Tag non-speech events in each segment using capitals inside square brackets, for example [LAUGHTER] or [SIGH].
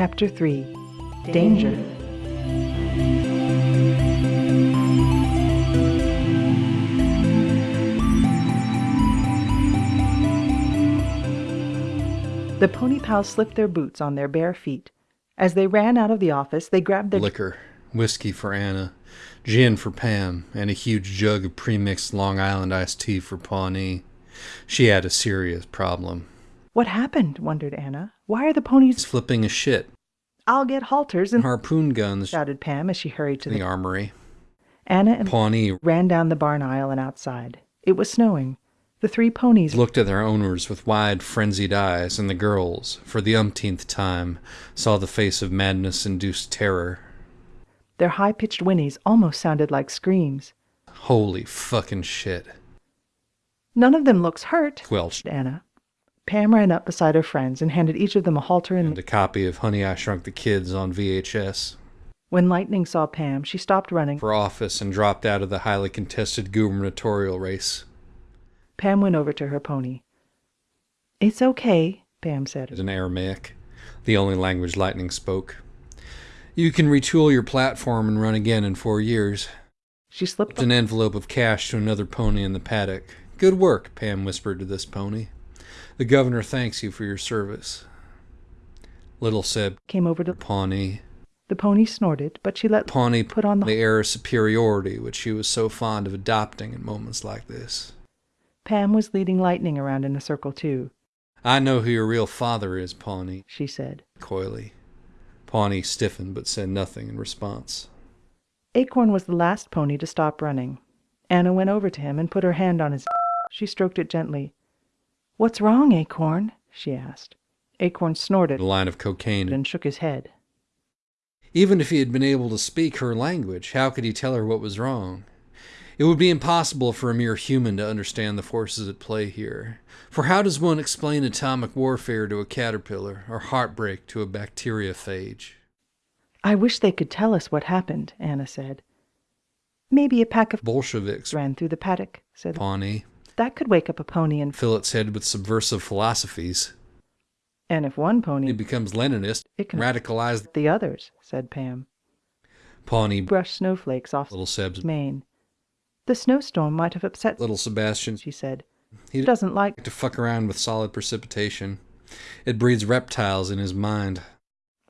Chapter 3 Danger. The pony pals slipped their boots on their bare feet. As they ran out of the office, they grabbed their Liquor, whiskey for Anna, gin for Pam, and a huge jug of premixed Long Island iced tea for Pawnee. She had a serious problem. What happened? wondered Anna. Why are the ponies? Flipping a shit. I'll get halters and Harpoon guns shouted Pam as she hurried to the the. armory. Anna and Pawnee ran down the barn aisle and outside. It was snowing. The three ponies looked at their owners with wide, frenzied eyes, and the girls, for the umpteenth time, saw the face of madness induced terror. Their high pitched whinnies almost sounded like screams. Holy fucking shit. None of them looks hurt, Quelched. Anna. Pam ran up beside her friends and handed each of them a halter and And a copy of Honey I Shrunk the Kids on VHS. when Lightning saw Pam, she stopped running. For office and dropped out of the highly contested gubernatorial race. Pam went over to her pony. It's okay, Pam said. in Aramaic, the only language Lightning spoke. You can retool your platform and run again in four years. She slipped An envelope of cash to another pony in the paddock. Good work, Pam whispered to this pony. The governor thanks you for your service. Little Seb, came over to Pawnee. the pony snorted, but she let Pawnee put on the the air of superiority which she was so fond of adopting in moments like this. Pam was leading Lightning around in a circle too, I know who your real father is, Pawnee, she said. coyly. Pawnee stiffened but said nothing in response. Acorn was the last pony to stop running. Anna went over to him and put her hand on his. She stroked it gently. What's wrong, Acorn? she asked. Acorn snorted A line of cocaine and shook his head. Even if he had been able to speak her language, how could he tell her what was wrong? It would be impossible for a mere human to understand the forces at play here. For how does one explain atomic warfare to a caterpillar, or heartbreak to a bacteriophage? I wish they could tell us what happened, Anna said. Maybe a pack of Bolsheviks, ran through the paddock, said. Pawnee, That could wake up a pony and fill its head with subversive philosophies. and if one pony becomes Leninist, it can radicalize the others, said Pam. Pawnee, Brushed snowflakes off little Seb's, mane. The snowstorm might have upset little Sebastian. she said. He Doesn't like to fuck around with solid precipitation. It breeds reptiles in his mind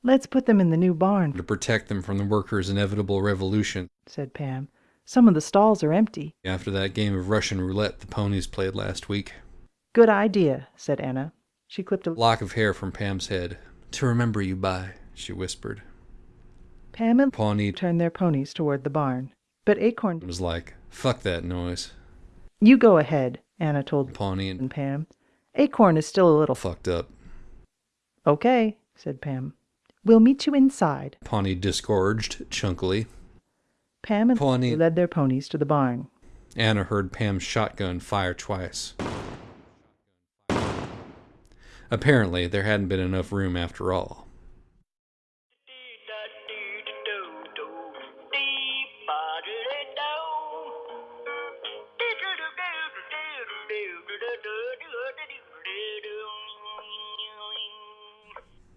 Let's put them in the new barn, to protect them from the workers' inevitable revolution. said Pam. Some of the stalls are empty. After that game of Russian roulette the ponies played last week. Good idea, said Anna. She clipped a Lock of hair from Pam's head. To remember you by, she whispered. Pam and Pawnee turned their ponies toward the barn. But Acorn was like, fuck that noise. You go ahead, Anna told Pawnee and Pam. Acorn is still a little fucked up. Okay, said Pam. We'll meet you inside. Pawnee disgorged chunkily. Pam and Pawnee- led their ponies to the barn. Anna heard Pam's shotgun fire twice. Apparently, there hadn't been enough room after all.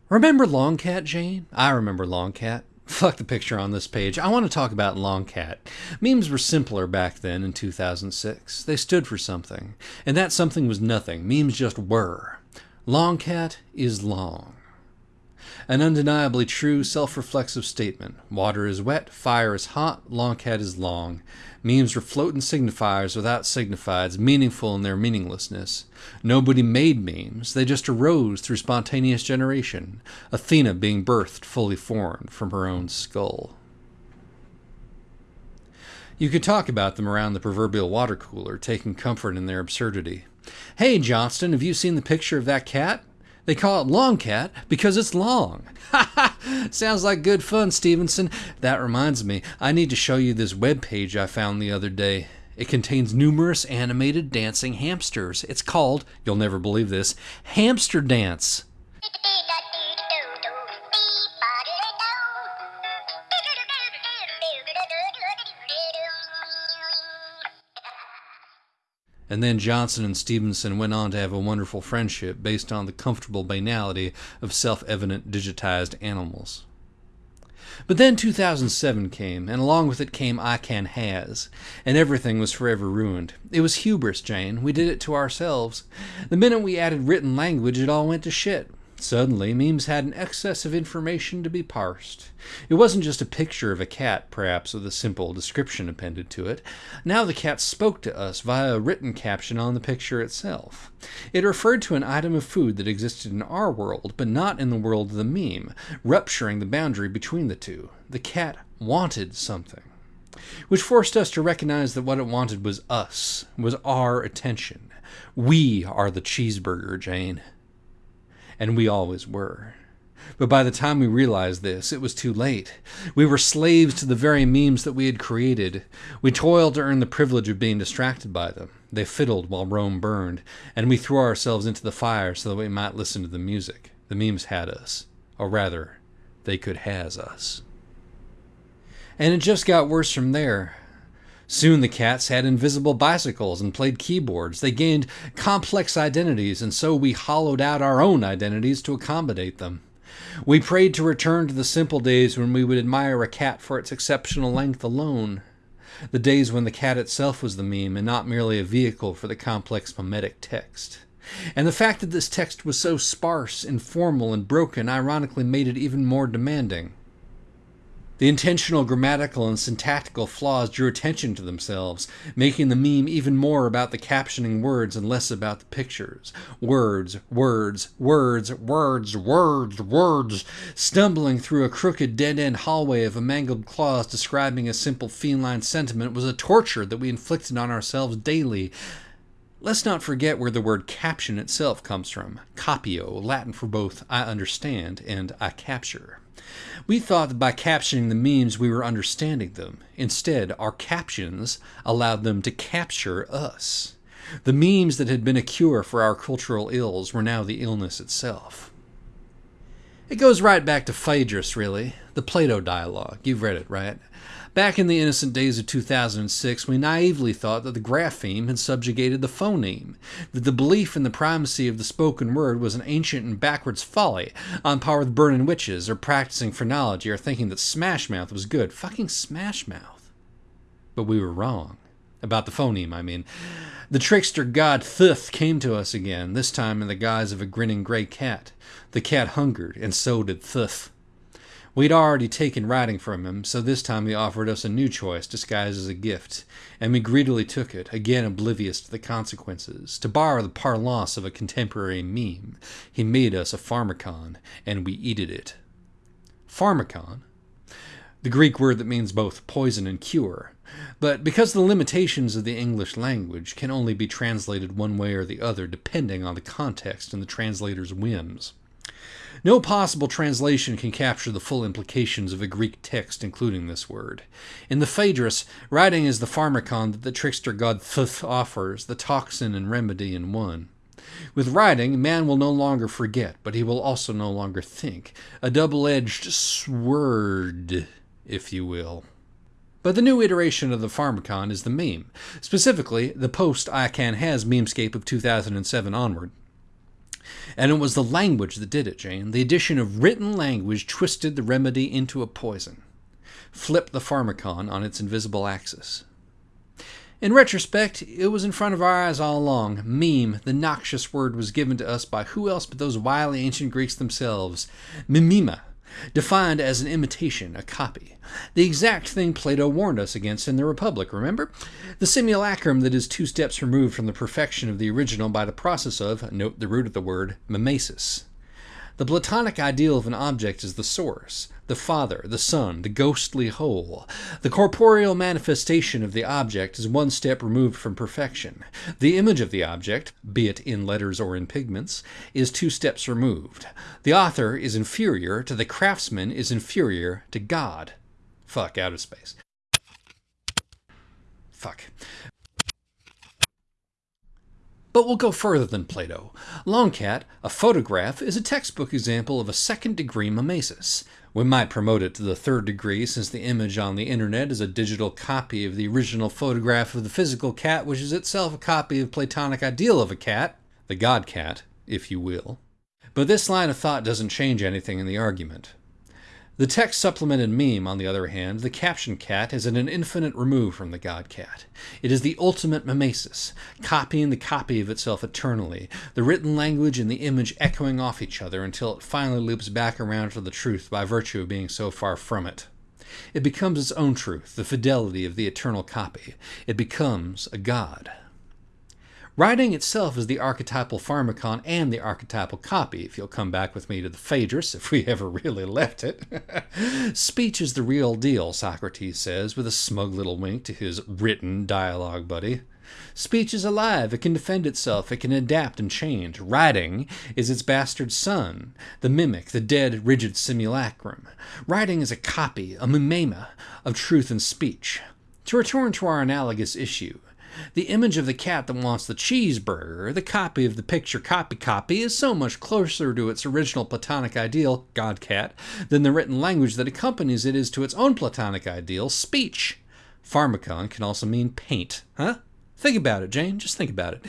Remember Longcat, Jane? I remember Longcat. Fuck the picture on this page. I want to talk about Longcat. Memes were simpler back then in 2006. They stood for something. And that something was nothing. Memes just were. Longcat is long. An undeniably true, self reflexive statement. Water is wet, fire is hot, Longcat is long. Memes were floating signifiers without signifieds, meaningful in their meaninglessness. Nobody made memes, they just arose through spontaneous generation, Athena being birthed fully formed from her own skull. You could talk about them around the proverbial water cooler, taking comfort in their absurdity. Hey, Johnston, have you seen the picture of that cat? They call it Long Cat because it's long. Ha [LAUGHS] ha! Sounds like good fun, Stevenson. That reminds me, I need to show you this web page I found the other day. It contains numerous animated dancing hamsters. It's called, you'll never believe this, Hamster Dance. And then Johnson and Stevenson went on to have a wonderful friendship based on the comfortable banality of self evident digitized animals. But then 2007 came, and along with it came I Can Has, and everything was forever ruined. It was hubris, Jane. We did it to ourselves. The minute we added written language, it all went to shit. Suddenly, memes had an excess of information to be parsed. It wasn't just a picture of a cat, perhaps with a simple description appended to it. Now the cat spoke to us via a written caption on the picture itself. It referred to an item of food that existed in our world, but not in the world of the meme, rupturing the boundary between the two. The cat wanted something. Which forced us to recognize that what it wanted was us, was our attention. We are the cheeseburger, Jane and we always were. But by the time we realized this, it was too late. We were slaves to the very memes that we had created. We toiled to earn the privilege of being distracted by them. They fiddled while Rome burned, and we threw ourselves into the fire so that we might listen to the music. The memes had us, or rather, they could has us. And it just got worse from there. Soon the cats had invisible bicycles and played keyboards. They gained complex identities, and so we hollowed out our own identities to accommodate them. We prayed to return to the simple days when we would admire a cat for its exceptional length alone. The days when the cat itself was the meme and not merely a vehicle for the complex mimetic text. And the fact that this text was so sparse, informal, and broken ironically made it even more demanding. The intentional grammatical and syntactical flaws drew attention to themselves, making the meme even more about the captioning words and less about the pictures. Words, words, words, words, words, words, stumbling through a crooked dead end hallway of a mangled clause describing a simple feline sentiment was a torture that we inflicted on ourselves daily. Let's not forget where the word caption itself comes from capio, Latin for both I understand and I capture. We thought that by captioning the memes, we were understanding them. Instead, our captions allowed them to capture us. The memes that had been a cure for our cultural ills were now the illness itself. It goes right back to Phaedrus, really, the Plato dialogue. You've read it, right? Back in the innocent days of 2006, we naively thought that the grapheme had subjugated the phoneme, that the belief in the primacy of the spoken word was an ancient and backwards folly, on par with burning witches or practicing phrenology or thinking that Smash Mouth was good. Fucking Smash Mouth. But we were wrong. About the phoneme, I mean. The trickster god Theuth came to us again, this time in the guise of a grinning gray cat. The cat hungered, and so did Theuth. We'd already taken writing from him, so this time he offered us a new choice disguised as a gift, and we greedily took it, again oblivious to the consequences. To borrow the parlance of a contemporary meme, he made us a pharmacon, and we eated it. Pharmacon? The Greek word that means both poison and cure. But because the limitations of the English language can only be translated one way or the other depending on the context and the translator's whims. No possible translation can capture the full implications of a Greek text, including this word. In the Phaedrus, writing is the pharmacon that the trickster god Theuth offers, the toxin and remedy in one. With writing, man will no longer forget, but he will also no longer think. A double edged sword, if you will. But the new iteration of the Pharmacon is the meme, specifically the post I Can Has memescape of 2007 onward. And it was the language that did it, Jane. The addition of written language twisted the remedy into a poison, flipped the pharmacon on its invisible axis. In retrospect, it was in front of our eyes all along. Meme, the noxious word, was given to us by who else but those wily ancient Greeks themselves. Mimema, defined as an imitation, a copy. The exact thing Plato warned us against in the Republic, remember? The simulacrum that is two steps removed from the perfection of the original by the process of, note the root of the word, mimesis. The Platonic ideal of an object is the source, the Father, the Son, the ghostly whole. The corporeal manifestation of the object is one step removed from perfection. The image of the object, be it in letters or in pigments, is two steps removed. The author is inferior to the craftsman is inferior to God. Fuck, out of space. Fuck. But we'll go further than Plato. Longcat, a photograph, is a textbook example of a second degree mimesis. We might promote it to the third degree since the image on the internet is a digital copy of the original photograph of the physical cat, which is itself a copy of Platonic ideal of a cat, the god cat, if you will. But this line of thought doesn't change anything in the argument. The text supplemented meme, on the other hand, the caption cat, is at an infinite remove from the god cat. It is the ultimate mimesis, copying the copy of itself eternally, the written language and the image echoing off each other until it finally loops back around to the truth by virtue of being so far from it. It becomes its own truth, the fidelity of the eternal copy. It becomes a god. Writing itself is the archetypal pharmacon and the archetypal copy, if you'll come back with me to the Phaedrus, if we ever really left it. [LAUGHS] Speech is the real deal, Socrates says, with a smug little wink to his written dialogue buddy. Speech is alive, it can defend itself, it can adapt and change. Writing is its bastard son, the mimic, the dead, rigid simulacrum. Writing is a copy, a mimema, of truth and speech. To return to our analogous issue, the image of the cat that wants the cheeseburger, the copy of the picture copy copy, is so much closer to its original Platonic ideal, God cat, than the written language that accompanies it is to its own Platonic ideal, speech. Pharmacon can also mean paint, huh? Think about it, Jane. Just think about it.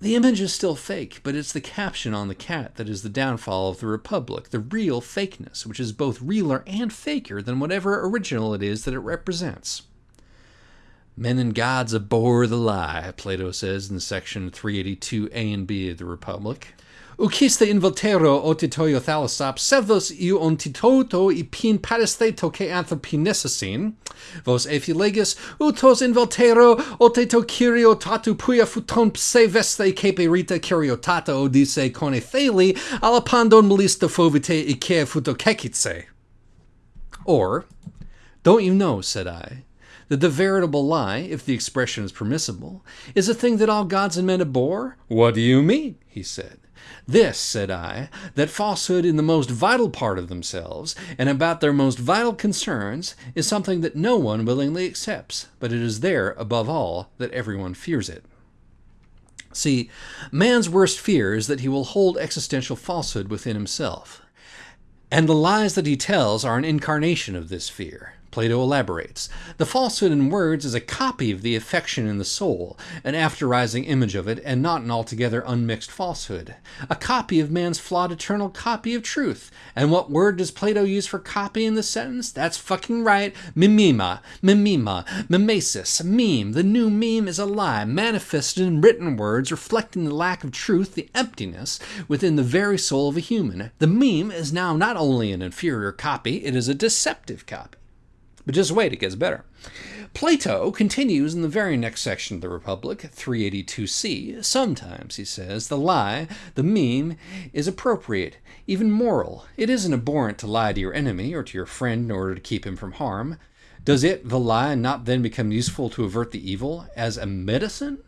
The image is still fake, but it's the caption on the cat that is the downfall of the Republic, the real fakeness, which is both realer and faker than whatever original it is that it represents. Men and gods abhor the lie, Plato says in section 382a and b of the Republic. Ukiste involtero otitoio thalassop sevos iu ontitoto ipin paristheto ke anthropinesasin, vos ephilegis utos involtero oteto kyrio tatu puia futon pse veste kepe rita kyriotata odise kone theli alapandon melista fovite ike futokekitse. Or, don't you know, said I, that the veritable lie, if the expression is permissible, is a thing that all gods and men abhor? What do you mean? he said. This, said I, that falsehood in the most vital part of themselves, and about their most vital concerns, is something that no one willingly accepts, but it is there, above all, that everyone fears it. See, man's worst fear is that he will hold existential falsehood within himself. And the lies that he tells are an incarnation of this fear. Plato elaborates. The falsehood in words is a copy of the affection in the soul, an after-rising image of it, and not an altogether unmixed falsehood. A copy of man's flawed eternal copy of truth. And what word does Plato use for copy in the sentence? That's fucking right. Mimema, mimema, mimesis, meme. The new meme is a lie, manifested in written words, reflecting the lack of truth, the emptiness within the very soul of a human. The meme is now not only an inferior copy, it is a deceptive copy. But just wait, it gets better. Plato continues in the very next section of the Republic, 382c. Sometimes, he says, the lie, the meme, is appropriate, even moral. It isn't abhorrent to lie to your enemy or to your friend in order to keep him from harm. Does it, the lie, not then become useful to avert the evil as a medicine?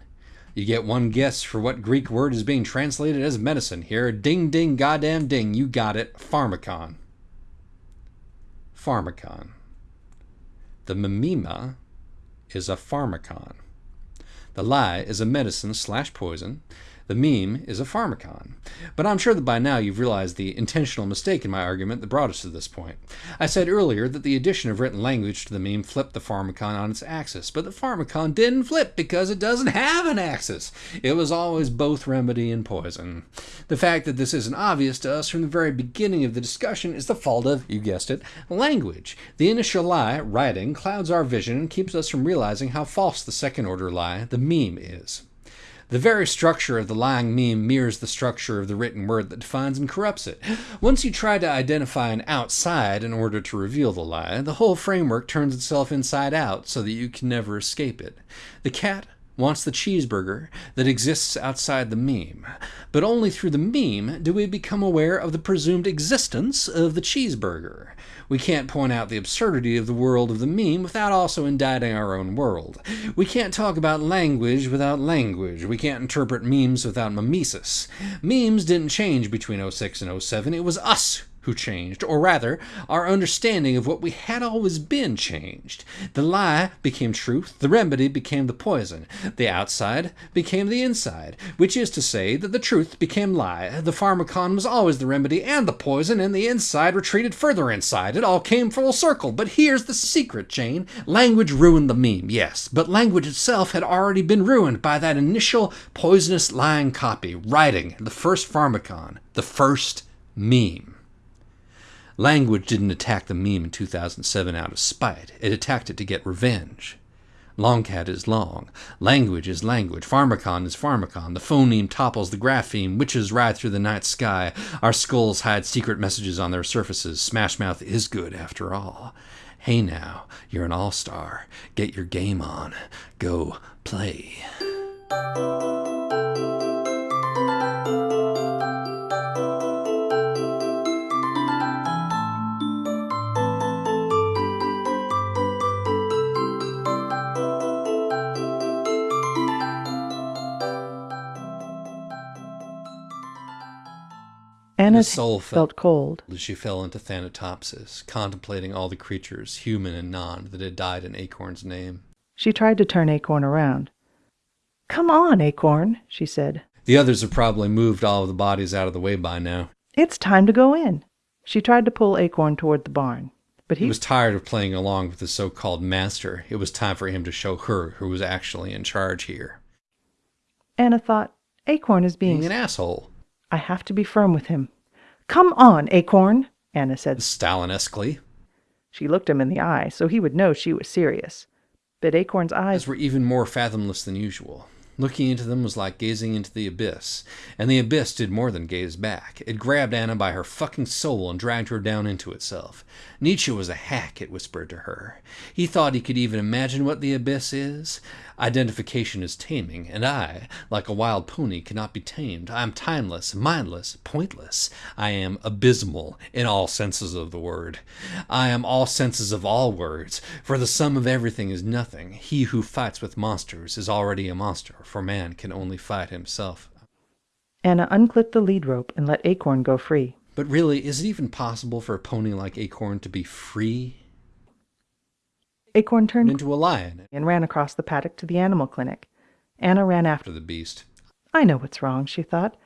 You get one guess for what Greek word is being translated as medicine here. Ding, ding, goddamn ding. You got it. Pharmacon. Pharmacon. The mimema is a pharmacon. The lie is a medicine slash poison. The meme is a pharmacon. But I'm sure that by now you've realized the intentional mistake in my argument that brought us to this point. I said earlier that the addition of written language to the meme flipped the pharmacon on its axis, but the pharmacon didn't flip because it doesn't have an axis. It was always both remedy and poison. The fact that this isn't obvious to us from the very beginning of the discussion is the fault of, you guessed it, language. The initial lie, writing, clouds our vision and keeps us from realizing how false the second order lie, the meme, is. The very structure of the lying meme mirrors the structure of the written word that defines and corrupts it. Once you try to identify an outside in order to reveal the lie, the whole framework turns itself inside out so that you can never escape it. The cat wants the cheeseburger that exists outside the meme. But only through the meme do we become aware of the presumed existence of the cheeseburger. We can't point out the absurdity of the world of the meme without also indicting our own world. We can't talk about language without language. We can't interpret memes without mimesis. Memes didn't change between 06 and 07. It was us who changed, or rather, our understanding of what we had always been changed. The lie became truth, the remedy became the poison, the outside became the inside, which is to say that the truth became lie, the pharmacon was always the remedy and the poison, and the inside retreated further inside. It all came full circle. But here's the secret, Jane. Language ruined the meme, yes, but language itself had already been ruined by that initial poisonous lying copy, writing, the first pharmacon, the first meme. Language didn't attack the meme in 2007 out of spite. It attacked it to get revenge. Longcat is long. Language is language. Pharmacon is pharmacon. The phoneme topples the grapheme. Witches ride through the night sky. Our skulls hide secret messages on their surfaces. Smashmouth is good after all. Hey now, you're an all star. Get your game on. Go play. Anna's soul felt, felt- cold. as she fell into Thanatopsis, contemplating all the creatures, human and non, that had died in Acorn's name. She tried to turn Acorn around. Come on, Acorn, she said. The others have probably moved all of the bodies out of the way by now. It's time to go in. She tried to pull Acorn toward the barn, but He he was tired of playing along with the so called master. It was time for him to show her who was actually in charge here. Anna thought, Acorn is being. Being an asshole. I have to be firm with him. Come on, Acorn, Anna said. Stalinesquely. She looked him in the eye, so he would know she was serious. But Acorn's eyes were even more fathomless than usual. Looking into them was like gazing into the abyss, and the abyss did more than gaze back. It grabbed Anna by her fucking soul and dragged her down into itself. Nietzsche was a hack, it whispered to her. He thought he could even imagine what the abyss is. Identification is taming, and I, like a wild pony, cannot be tamed. I am timeless, mindless, pointless. I am abysmal in all senses of the word. I am all senses of all words, for the sum of everything is nothing. He who fights with monsters is already a monster, for man can only fight himself. Anna unclipped the lead rope and let Acorn go free. But really, is it even possible for a pony like Acorn to be free Acorn turned into a lion and ran across the paddock to the animal clinic. Anna ran after. the beast? I know what's wrong, she thought.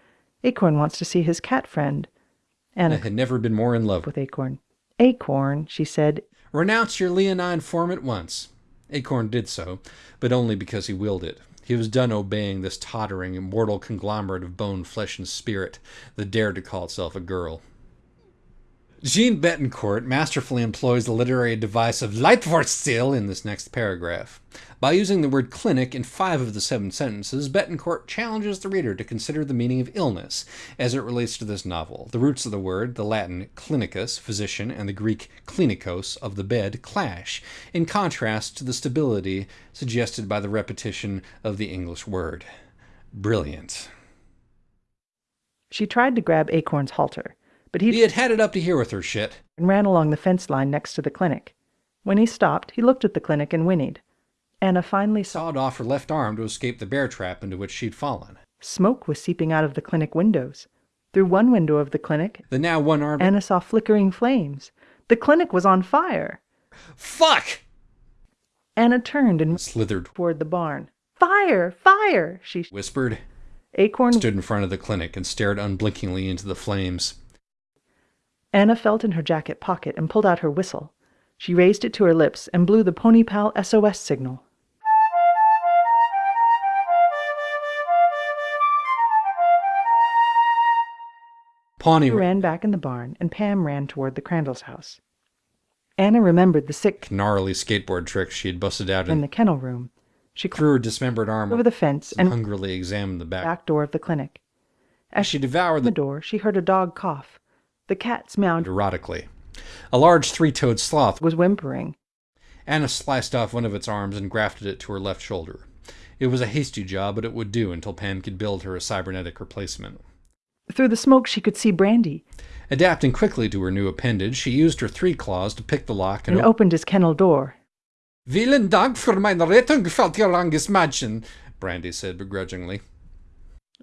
Acorn wants to see his cat friend. I Anna had never been more in love with. with Acorn. Acorn, she said, Renounce your leonine form at once. Acorn did so, but only because he willed it. He was done obeying this tottering, immortal conglomerate of bone, flesh, and spirit that dared to call itself a girl. Jeanne Betancourt masterfully employs the literary device of Leitwortstil in this next paragraph. By using the word clinic in five of the seven sentences, Betancourt challenges the reader to consider the meaning of illness as it relates to this novel. The roots of the word, the Latin clinicus, physician, and the Greek klinikos, of the bed, clash, in contrast to the stability suggested by the repetition of the English word. Brilliant. she tried to grab Acorn's halter, but He he had had it up to here with her shit. and ran along the fence line next to the clinic. When he stopped, he looked at the clinic and whinnied. Anna finally Sawed off her left arm to escape the bear trap into which she'd fallen. smoke was seeping out of the clinic windows. Through one window of the clinic, The now one armed. Anna saw flickering flames. The clinic was on fire. Fuck! Anna turned and Slithered, toward the barn. Fire! Fire! She whispered, Acorn stood in front of the clinic and stared unblinkingly into the flames. Anna felt in her jacket pocket and pulled out her whistle. She raised it to her lips and blew the Pony Pal SOS signal. Pawnee ran back in the barn, and Pam ran toward the Crandall's house. Anna remembered the sick gnarly skateboard tricks she had busted out in and the kennel room. She threw her dismembered arm over the fence and and hungrily examined the back. back door of the clinic. As she devoured the the door, she heard a dog cough. The cat's meowed erotically. A large three-toed sloth. was whimpering. Anna sliced off one of its arms and grafted it to her left shoulder. It was a hasty job, but it would do until Pam could build her a cybernetic replacement. Through the smoke, she could see Brandy Adapting quickly to her new appendage, she used her three claws to pick the lock and and opened his kennel door. Vielen Dank für meine Rettung, Feldgeranges Mädchen, Brandy said begrudgingly.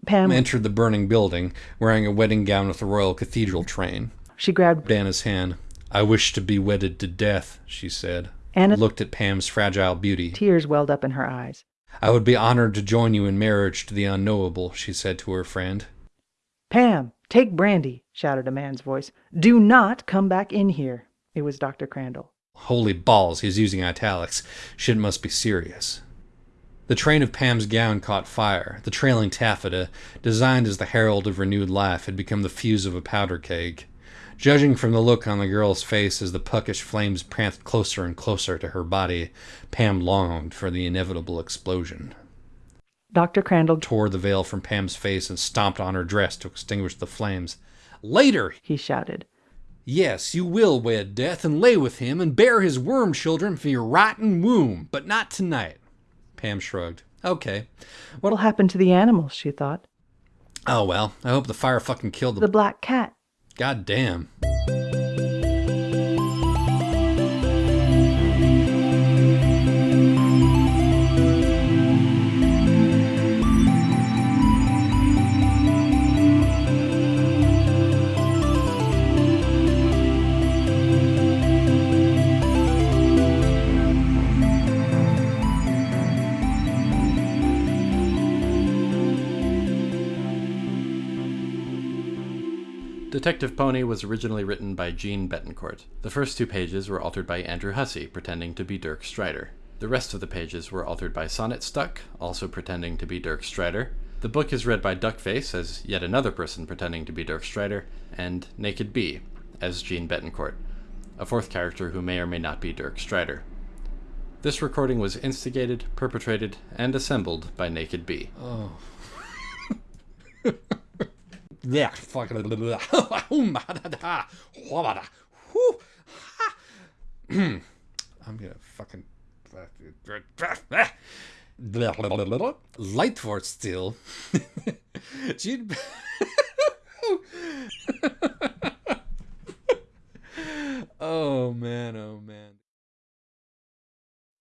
Pam entered the burning building, wearing a wedding gown with a royal cathedral train. She grabbed Anna's hand. I wish to be wedded to death, she said. Anna. Looked at Pam's fragile beauty. Tears welled up in her eyes. I would be honored to join you in marriage to the unknowable, she said to her friend. Pam, take brandy, shouted a man's voice. Do not come back in here. It was Dr. Crandall. Holy balls, he's using italics. Shit must be serious. The train of Pam's gown caught fire. The trailing taffeta, designed as the herald of renewed life, had become the fuse of a powder keg. Judging from the look on the girl's face as the puckish flames pranced closer and closer to her body, Pam longed for the inevitable explosion. Dr. Crandall Tore the veil from Pam's face and stomped on her dress to extinguish the flames. Later, he shouted. Yes, you will wed death and lay with him and bear his worm children for your rotten womb, but not tonight. Pam shrugged. Okay. What'll happen to the animals? she thought. Oh well, I hope the fire fucking killed The them. black cat. God damn. Detective Pony was originally written by Jeanne Betancourt. The first two pages were altered by Andrew Hussie, pretending to be Dirk Strider. The rest of the pages were altered by Sonnet Stuck, also pretending to be Dirk Strider. The book is read by Duckface as yet another person pretending to be Dirk Strider, and Naked Bee as Jeanne Betancourt, a fourth character who may or may not be Dirk Strider. This recording was instigated, perpetrated, and assembled by Naked Bee. Oh. [LAUGHS] Yeah, fucking. [LAUGHS] Oh, [CLEARS THROAT] I'm gonna fucking. [LAUGHS] Light for still. [LAUGHS] Oh man, oh man.